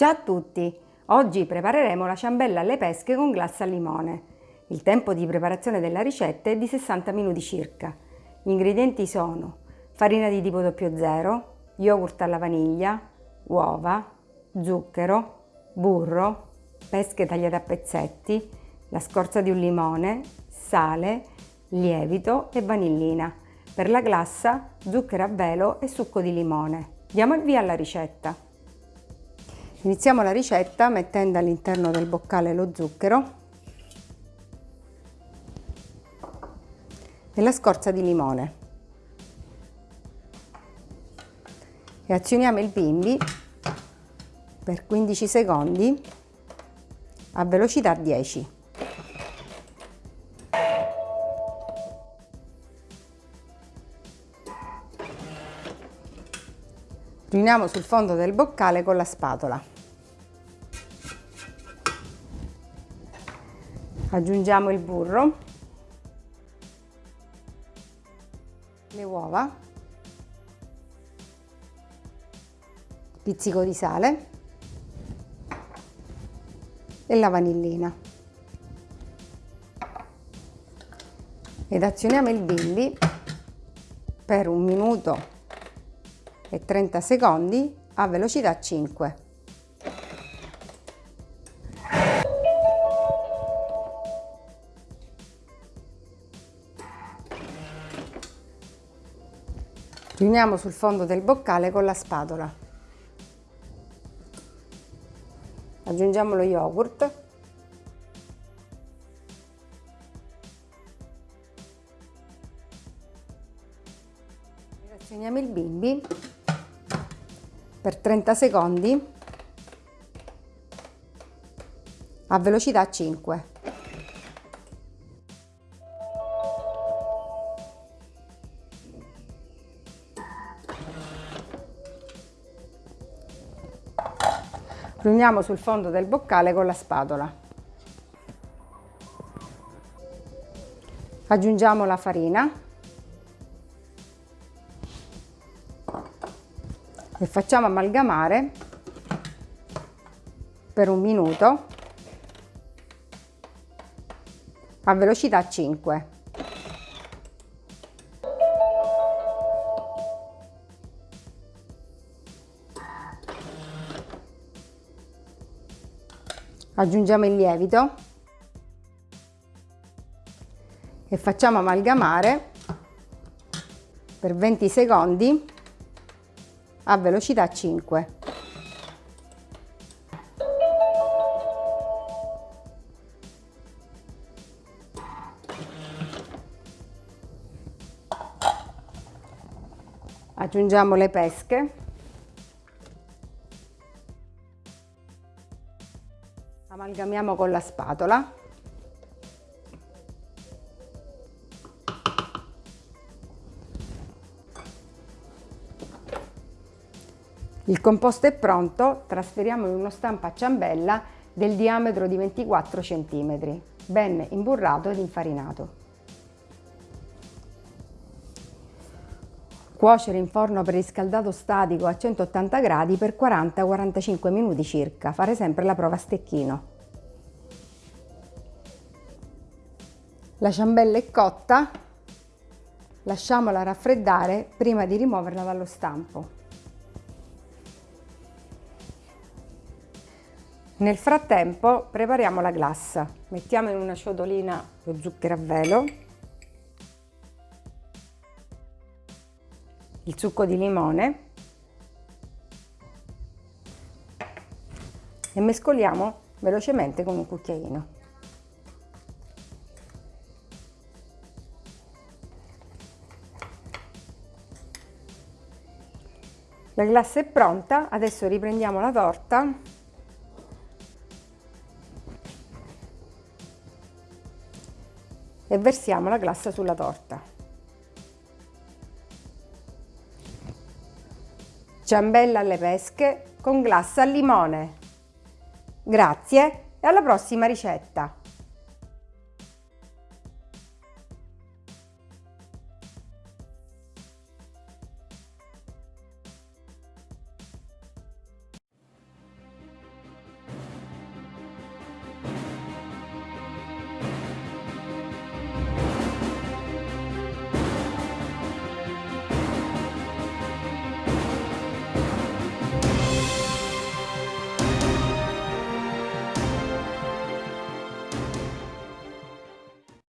Ciao a tutti! Oggi prepareremo la ciambella alle pesche con glassa al limone. Il tempo di preparazione della ricetta è di 60 minuti circa. Gli ingredienti sono farina di tipo 00, yogurt alla vaniglia, uova, zucchero, burro, pesche tagliate a pezzetti, la scorza di un limone, sale, lievito e vanillina. Per la glassa, zucchero a velo e succo di limone. Diamo il via alla ricetta. Iniziamo la ricetta mettendo all'interno del boccale lo zucchero e la scorza di limone e azioniamo il bimbi per 15 secondi a velocità 10. Riuniamo sul fondo del boccale con la spatola. Aggiungiamo il burro, le uova, pizzico di sale e la vanillina. Ed azioniamo il bimbi per un minuto e 30 secondi a velocità 5. Riuniamo sul fondo del boccale con la spatola. Aggiungiamo lo yogurt Azioniamo il bimbi per 30 secondi a velocità 5. Riuniamo sul fondo del boccale con la spatola. Aggiungiamo la farina e facciamo amalgamare per un minuto a velocità 5. Aggiungiamo il lievito e facciamo amalgamare per 20 secondi a velocità 5. Aggiungiamo le pesche. Amalgamiamo con la spatola. Il composto è pronto, trasferiamo in uno stampo a ciambella del diametro di 24 cm, ben imburrato ed infarinato. Cuocere in forno preriscaldato statico a 180 gradi per 40-45 minuti circa, fare sempre la prova a stecchino. La ciambella è cotta, lasciamola raffreddare prima di rimuoverla dallo stampo. Nel frattempo prepariamo la glassa. Mettiamo in una ciotolina lo zucchero a velo, il succo di limone e mescoliamo velocemente con un cucchiaino. La glassa è pronta, adesso riprendiamo la torta e versiamo la glassa sulla torta. Ciambella alle pesche con glassa al limone. Grazie e alla prossima ricetta!